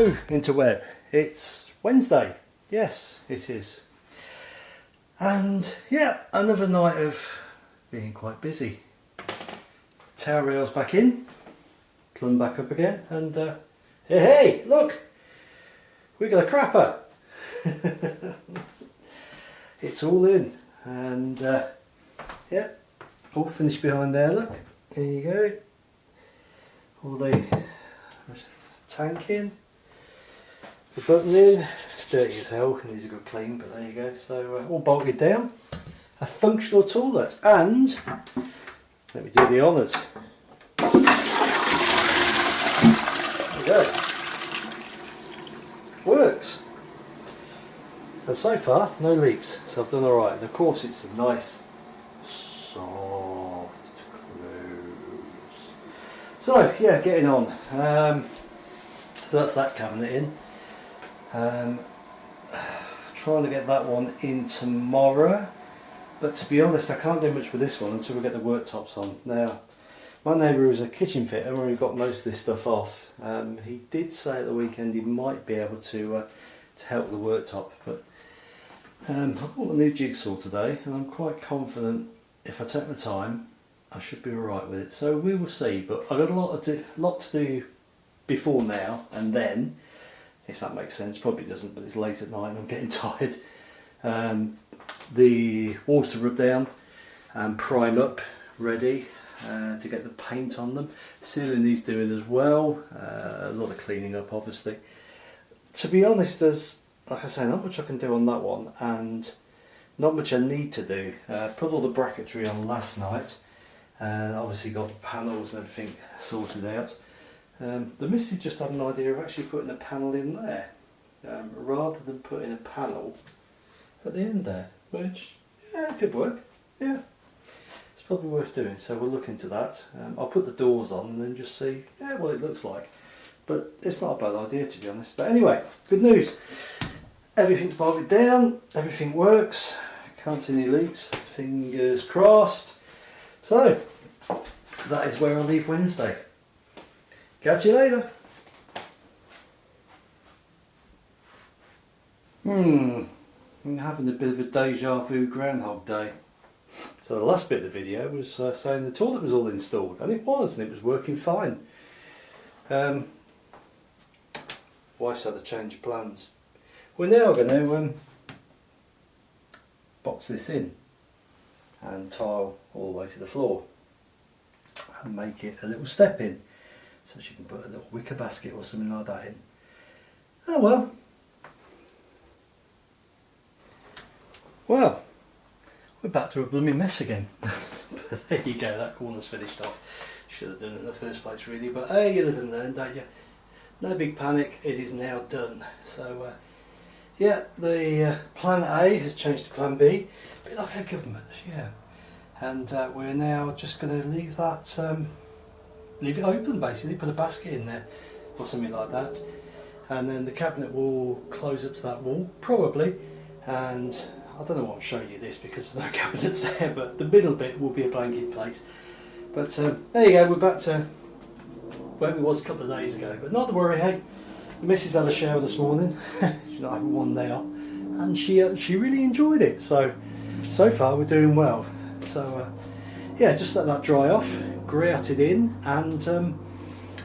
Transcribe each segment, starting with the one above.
Hello interweb, it's Wednesday, yes it is. And yeah, another night of being quite busy. Tower rails back in, plumb back up again and uh, hey hey look, we got a crapper. it's all in and uh, yeah, all finished behind there look, here you go. All the tank in, the button in, it's dirty as hell these are good clean but there you go, so uh, all bolted down, a functional toilet and let me do the honours. There we go. Works. And so far no leaks so I've done alright and of course it's a nice soft close. So yeah getting on. Um, so that's that cabinet in. Um, trying to get that one in tomorrow. But to be honest, I can't do much with this one until we get the worktops on. Now, my neighbour who's a kitchen fitter, where we got most of this stuff off, um, he did say at the weekend he might be able to uh, to help the worktop. But um, I bought a new jigsaw today, and I'm quite confident if I take my time, I should be alright with it. So we will see. But I've got a lot, to do, lot to do before now and then if that makes sense. Probably doesn't but it's late at night and I'm getting tired. Um, the walls to rub down and prime up ready uh, to get the paint on them. Ceiling needs doing as well uh, a lot of cleaning up obviously. To be honest there's like I say not much I can do on that one and not much I need to do. Uh, put all the bracketry on last night and obviously got the panels and everything sorted out um, the missus just had an idea of actually putting a panel in there um, rather than putting a panel at the end there which yeah could work yeah. It's probably worth doing so we'll look into that. Um, I'll put the doors on and then just see yeah what it looks like. But it's not a bad idea to be honest. But anyway good news. Everything's bolted down everything works can't see any leaks fingers crossed. So that is where I'll leave Wednesday Catch you later. Hmm, I'm having a bit of a deja vu Groundhog Day. So the last bit of the video was uh, saying the toilet was all installed, and it was, and it was working fine. Um, wife's had a change plans. We're now going to um, box this in and tile all the way to the floor and make it a little step in so she can put a little wicker basket or something like that in. Oh well. Well, we're back to a blooming mess again. but there you go, that corner's finished off. Should have done it in the first place really, but hey, you live and learn, don't you? No big panic, it is now done. So uh, yeah, the uh, plan A has changed to plan B, a bit like our government, yeah. And uh, we're now just going to leave that um, leave it open basically, put a basket in there or something like that. And then the cabinet will close up to that wall probably. And I don't know what I'm showing you this because there's no cabinets there but the middle bit will be a blanket plate but um, there you go we're back to where we was a couple of days ago. But not to worry hey the missus had a shower this morning. She's not having one now and she uh, she really enjoyed it. So so far we're doing well. So uh, yeah just let that dry off grate it in and um,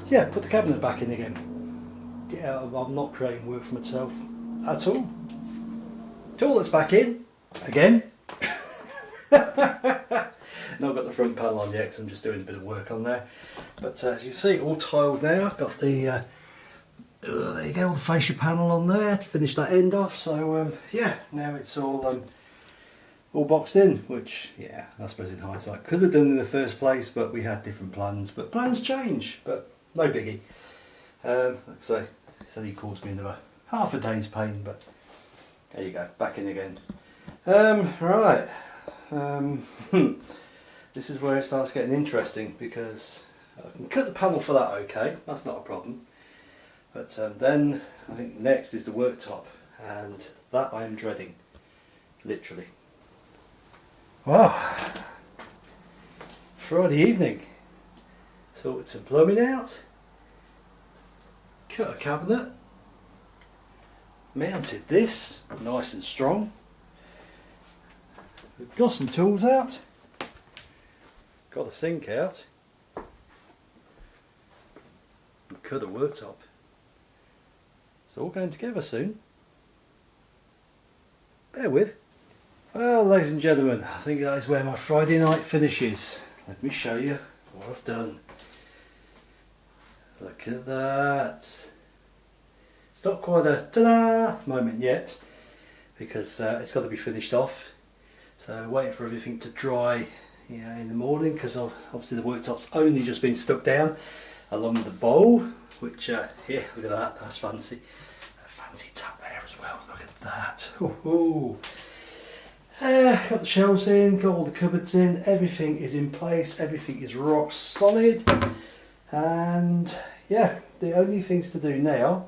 yeah put the cabinet back in again. Yeah I'm not creating work for myself at all. Toilet's back in again. Not got the front panel on yet because I'm just doing a bit of work on there. But uh, as you see all tiled now. I've got the uh, uh, there you go all the fascia panel on there. To finish that end off so um, yeah now it's all um, all boxed in, which, yeah, I suppose in hindsight could have done in the first place, but we had different plans. But plans change, but no biggie. Um, like I say, said he caused me another half a day's pain, but there you go, back in again. Um, right, um, this is where it starts getting interesting because I can cut the panel for that okay, that's not a problem. But um, then I think next is the worktop and that I am dreading, literally. Well, Friday evening, sorted some plumbing out, cut a cabinet, mounted this nice and strong. We've got some tools out. Got the sink out. We cut a worktop. It's all going together soon. Bear with. Well, ladies and gentlemen, I think that is where my Friday night finishes. Let me show you what I've done. Look at that. It's not quite a ta-da moment yet because uh, it's got to be finished off. So waiting for everything to dry in the morning because obviously the worktop's only just been stuck down along with the bowl which uh, yeah look at that that's fancy a fancy tap there as well look at that Ooh. Uh, got the shelves in got all the cupboards in everything is in place everything is rock solid and yeah the only things to do now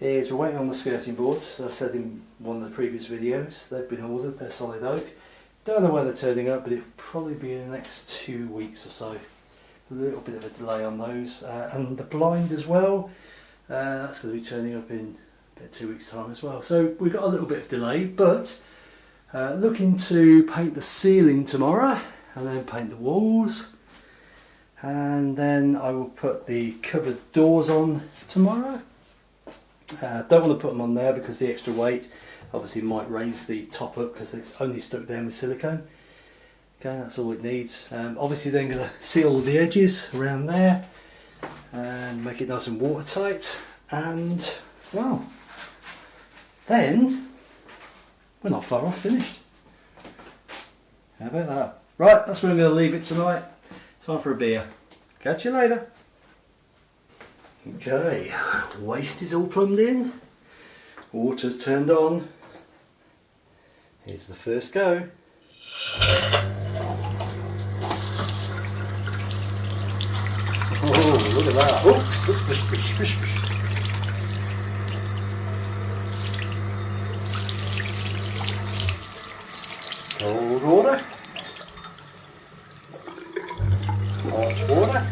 is we're waiting on the skirting boards as I said in one of the previous videos they've been ordered they're solid oak don't know when they're turning up, but it'll probably be in the next two weeks or so. A little bit of a delay on those. Uh, and the blind as well, uh, that's going to be turning up in about two weeks' time as well. So we've got a little bit of delay, but uh, looking to paint the ceiling tomorrow and then paint the walls. And then I will put the cupboard doors on tomorrow. Uh, don't want to put them on there because the extra weight obviously might raise the top up because it's only stuck down with silicone okay that's all it needs um, obviously then going to seal the edges around there and make it nice and watertight and well then we're not far off finished. How about that? Right that's where I'm going to leave it tonight. Time for a beer. Catch you later. Okay waste is all plumbed in. Water's turned on. Here's the first go. Oh, look at that. Oh, Cold water. Hot water.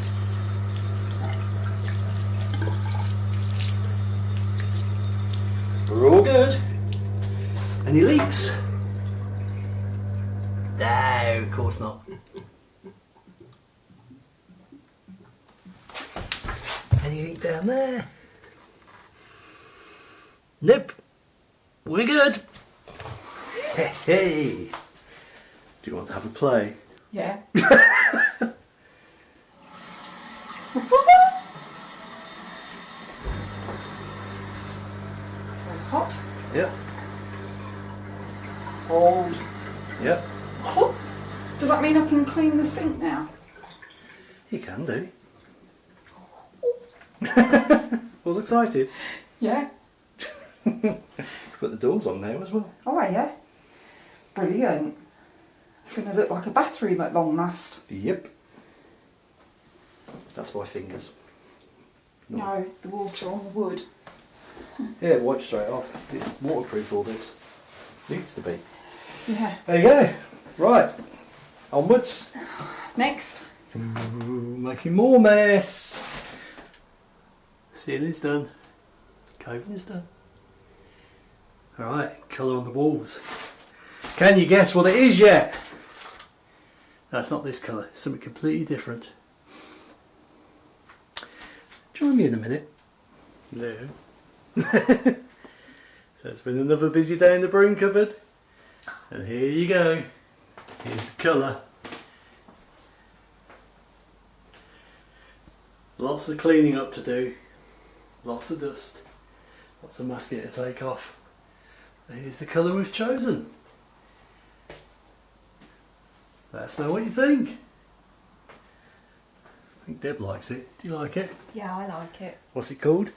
We're all good. Any leaks? No, of course not. Anything down there? Nope. We're good. Hey, hey. Do you want to have a play? Yeah. hot. Yep. Cold. Yep. Does that mean I can clean the sink now? You can do. All excited? Yeah. Put the doors on there as well. Oh yeah. Brilliant. It's going to look like a bathroom at long last. Yep. That's my fingers. No, the water on the wood. Yeah, it wipes straight off. It's waterproof all this. Needs to be. Yeah. There you go. Right. Onwards. Next. Ooh, making more mess. Ceiling's done. Coving is done. Alright, colour on the walls. Can you guess what it is yet? That's not this colour, it's something completely different. Join me in a minute. No. so it's been another busy day in the broom cupboard. And here you go. Here's the colour. Lots of cleaning up to do. Lots of dust. Lots of masking to take off. Here's the colour we've chosen. Let us know what you think. I think Deb likes it. Do you like it? Yeah, I like it. What's it called?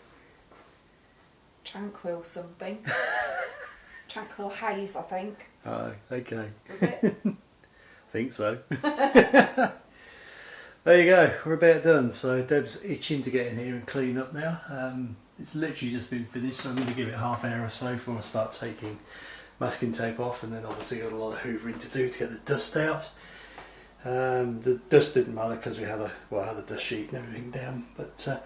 Tranquil something. Tranquil haze, I think. Oh, okay. Was it? think so. there you go, we're about done. So Deb's itching to get in here and clean up now. Um, it's literally just been finished, so I'm going to give it half an hour or so before I start taking masking tape off and then obviously got a lot of hoovering to do to get the dust out. Um, the dust didn't matter because we had a well, I had a dust sheet and everything down, but uh,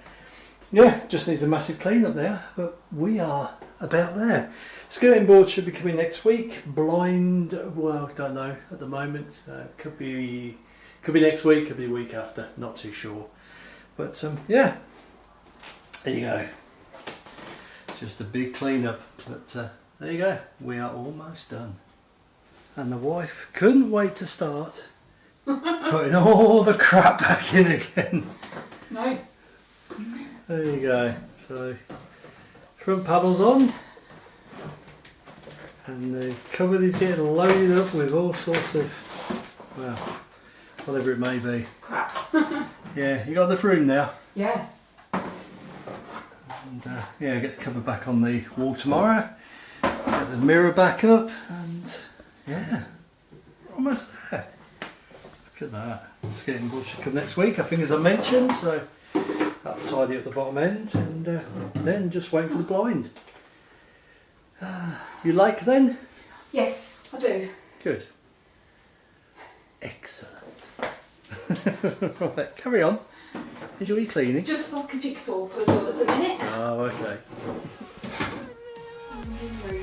yeah, just needs a massive clean up there, but we are about there. Skirting board should be coming next week. Blind, well, don't know at the moment. Uh, could be, could be next week. Could be week after. Not too sure. But um, yeah, there you go. Just a big clean up. But uh, there you go. We are almost done. And the wife couldn't wait to start putting all the crap back in again. No. There you go. So front paddles on. And the cupboard is getting loaded up with all sorts of, well, whatever it may be. Crap. Yeah, you got enough room now. Yeah. And uh, yeah, get the cover back on the wall tomorrow. The mirror back up, and yeah, we're almost there. Look at that. Skating board should come next week, I think, as I mentioned. So that'll tidy up the bottom end, and uh, then just wait for the blind. Ah, you like then? Yes, I do. Good. Excellent. right, carry on. Enjoy your cleaning. Just like a jigsaw puzzle at the minute. Oh, okay. And in room.